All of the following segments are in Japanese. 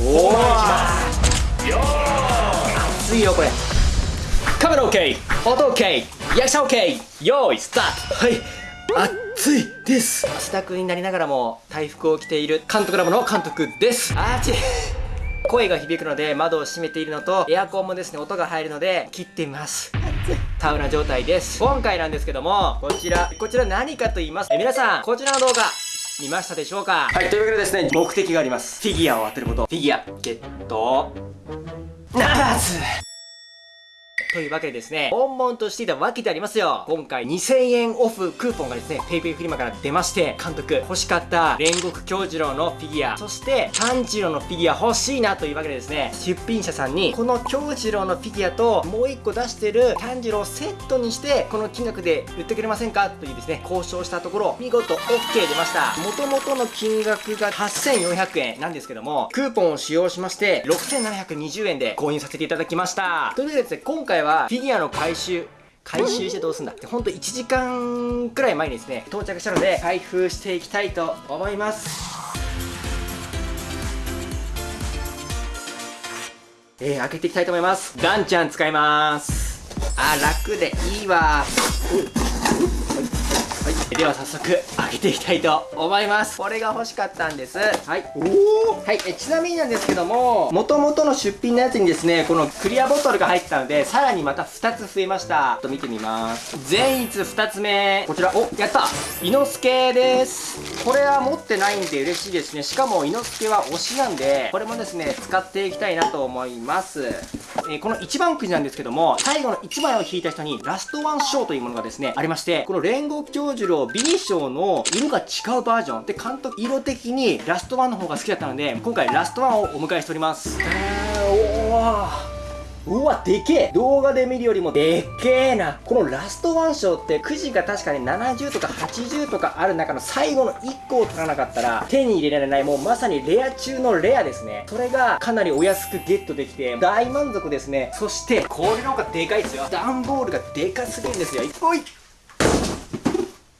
おお熱いよこれ。カメラ OK 音 OK 役者 OK 用意スタート。はい。暑いです。自宅になりながらも大服を着ている監督ラボの監督です。あーち 声が響くので窓を閉めているのとエアコンもですね音が入るので切ってみますタウナ状態です。今回なんですけどもこちらこちら何かと言います。え皆さんこちらの動画見ましたでしょうか？はいというわけでですね目的があります。フィギュアを当てること。フィギュアゲット。ならずというわけでですね、悶々としていたわけでありますよ。今回2000円オフクーポンがですね、PayPay フリマから出まして、監督欲しかった煉獄京次郎のフィギュア、そして炭治郎のフィギュア欲しいなというわけでですね、出品者さんにこの京次郎のフィギュアともう1個出してる炭治郎をセットにして、この金額で売ってくれませんかというですね、交渉したところ、見事 OK 出ました。元々の金額が8400円なんですけども、クーポンを使用しまして、6720円で購入させていただきました。というわけでですね、今回はフィギュアの回収回収してどうすんだって ほんと1時間くらい前にですね到着したので開封していきたいと思います。えー、開けていきたいと思います。ガンちゃん使います。あ楽でいいわでは早速開けていきたいと思います。これが欲しかったんです。はい。おおはいえちなみになんですけども元々の出品のやつにですねこのクリアボトルが入ってたのでさらにまた2つ増えました。と見てみます。善逸2つ目。こちら。おやった。伊之助です。これは持ってないんで嬉しいですね。しかも伊之助は推しなんでこれもですね使っていきたいなと思います。えー、この1番くじなんですけども最後の1枚を引いた人にラストワン賞というものがですねありましてこの煉獄教授の B 賞の色が違うバージョンで監督色的にラストワンの方が好きだったので今回ラストワンをお迎えしておりますー、おうわ、でけえ動画で見るよりもでっけえな。このラストワン賞ってくじが確かに70とか80とかある中の最後の1個を取らなかったら手に入れられないもうまさにレア中のレアですね。それがかなりお安くゲットできて大満足ですね。そしてこれの方がでかいですよ。段ボールがでかすぎるんですよ。おい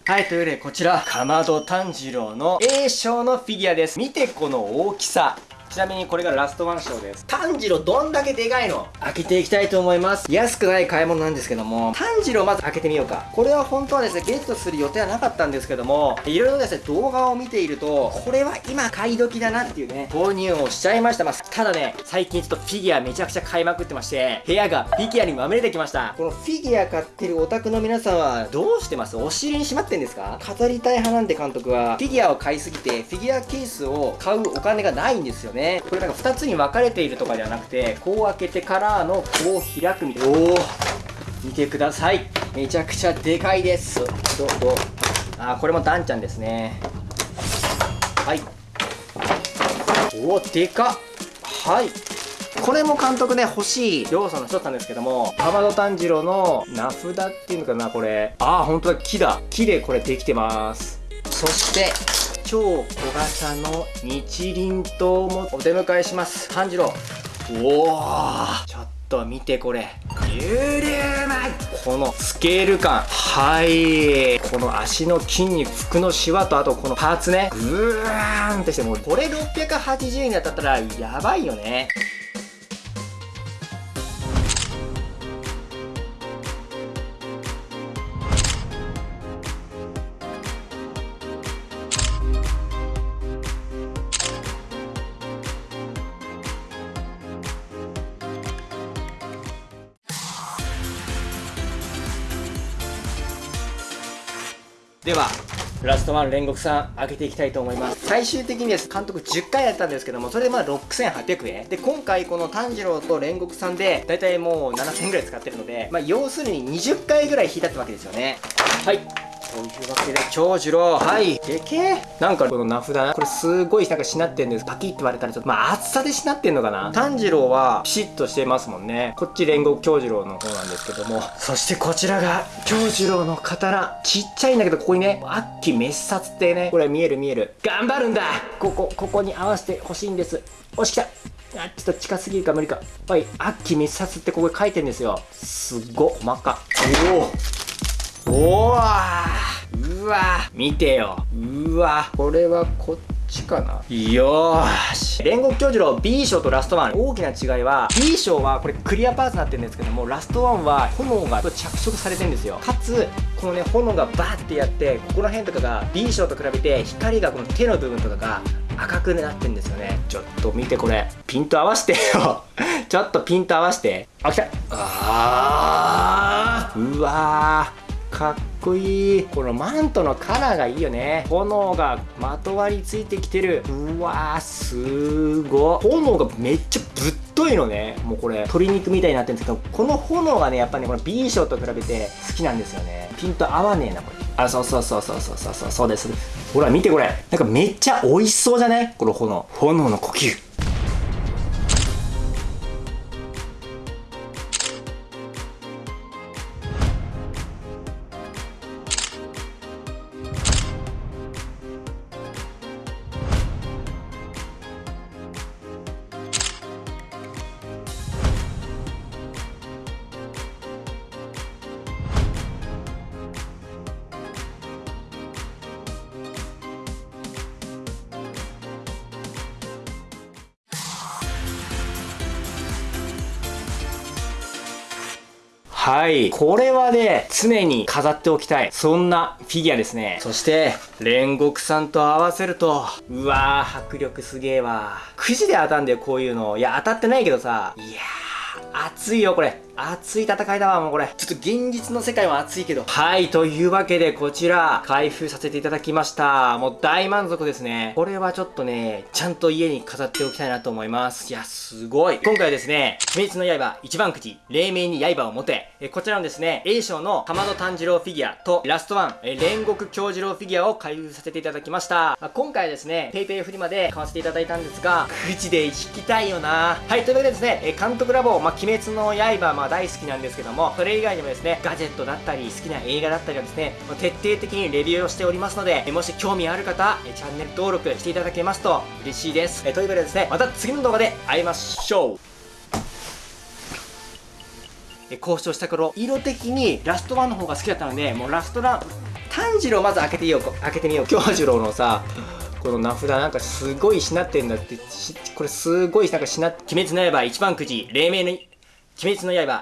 はい、というわけでこちら、かまど炭治郎の A 賞のフィギュアです。見てこの大きさ。ちなみにこれがラストワン賞です。炭治郎どんだけでかいの？開けていきたいと思います。安くない買い物なんですけども。炭治郎まず開けてみようか。これは本当はですねゲットする予定はなかったんですけども。いろいろですね動画を見ているとこれは今買い時だなっていうね購入をしちゃいました。まあ、ただね最近ちょっとフィギュアめちゃくちゃ買いまくってまして部屋がフィギュアにまみれてきました。このフィギュア買ってるオタクの皆さんはどうしてます？お尻にしまってんですか？飾りたい派なんで監督はフィギュアを買いすぎてフィギュアケースを買うお金がないんですよねこれなんか2つつに分かれているとかではなくてこう開けてからのこう開くみたいな。おお見てください。めちゃくちゃでかいです。どうぞあこれもダンちゃんですね。はい。おおでかはい。これも監督ね欲しい。要素の一つなんですけどもかまど炭治郎の名札っていうのかなこれ。ああ本当だ。木だ。木でこれできてます。そして超小型の日輪刀もお出迎えします。炭治郎。おおちょっと見てこれ。舞。このスケール感。はい。この足の筋肉服のシワとあとこのパーツね。グーンってしてもうこれ680円だったらやばいよねではラストワン煉獄さん開けていきたいと思います。最終的にです監督10回やったんですけどもそれでまあ6800円。で今回この炭治郎と煉獄さんでだいたいもう7000円ぐらい使ってるのでまあ要するに20回ぐらい引いたってわけですよね。はい。というわけで、長次郎、はい。でけえ。なんかこの名札、これすごいなんかしなってんです。パキって割れたらちょっと、まあ厚さでしなってんのかな。炭治郎はピシッとしてますもんね。こっち煉獄京次郎の方なんですけども。そしてこちらが京次郎の刀。ちっちゃいんだけど、ここにね、悪鬼滅殺ってね、これ見える見える。頑張るんだここ、ここに合わせてほしいんです。押しきたあ、ちょっと近すぎるか無理か。はい、悪鬼滅殺ってここに書いてんですよ。すっご、細か。おおおわうわ見てよ。うわこれはこっちかな。よーし。煉獄教授の B 賞とラストワン。大きな違いは B 賞はこれクリアパーツになってるんですけどもラストワンは炎が着色されてるんですよ。かつこのね炎がバーってやってここら辺とかが B 賞と比べて光がこの手の部分とかが赤くなってんですよね。ちょっと見てこれ。ピント合わせてよ。ちょっとピント合わせて。あ来た。あー。うわー。かっこいい。このマントのカラーがいいよね。炎がまとわりついてきてる。うわーすごい炎がめっちゃぶっといのね。もうこれ鶏肉みたいになってるんですけどこの炎がねやっぱねこの B 賞と比べて好きなんですよね。ピント合わねえなこれ。あそうそうそうそうそうそうそうそうです。ほら見てこれ。なんかめっちゃ美味しそうじゃない？この炎。炎の呼吸はい。これはね、常に飾っておきたい。そんなフィギュアですね。そして、煉獄さんと合わせると、うわー、迫力すげえわ。くじで当たんだよ、こういうの。いや、当たってないけどさ。いやー、熱いよ、これ。熱い戦いだわ、もうこれ。ちょっと現実の世界は熱いけど。はい、というわけで、こちら、開封させていただきました。もう大満足ですね。これはちょっとね、ちゃんと家に飾っておきたいなと思います。いや、すごい。今回はですね、鬼滅の刃一番くじ、黎明に刃を持て、えこちらのですね、A 賞の玉野炭治郎フィギュアと、ラストワン、え煉獄京次郎フィギュアを開封させていただきました。あ今回はですね、PayPay フリマで買わせていただいたんですが、くじで引きたいよなはい、というわけでですね、え監督ラボ、まあ、鬼滅の刃、まあ、大好きなんですけども、それ以外にもですね、ガジェットだったり、好きな映画だったりをですね、徹底的にレビューをしておりますので、もし興味ある方、チャンネル登録していただけますと嬉しいです。というわけでですね、また次の動画で会いましょう交渉した頃色的にラストワンの方が好きだったのでもうラストラン炭治郎まず開けてみよう開けてみよう京次郎のさこの名札なんかすごいしなってんだってこれすごいなんかしな鬼滅の刃一番くじ黎明の鬼滅の刃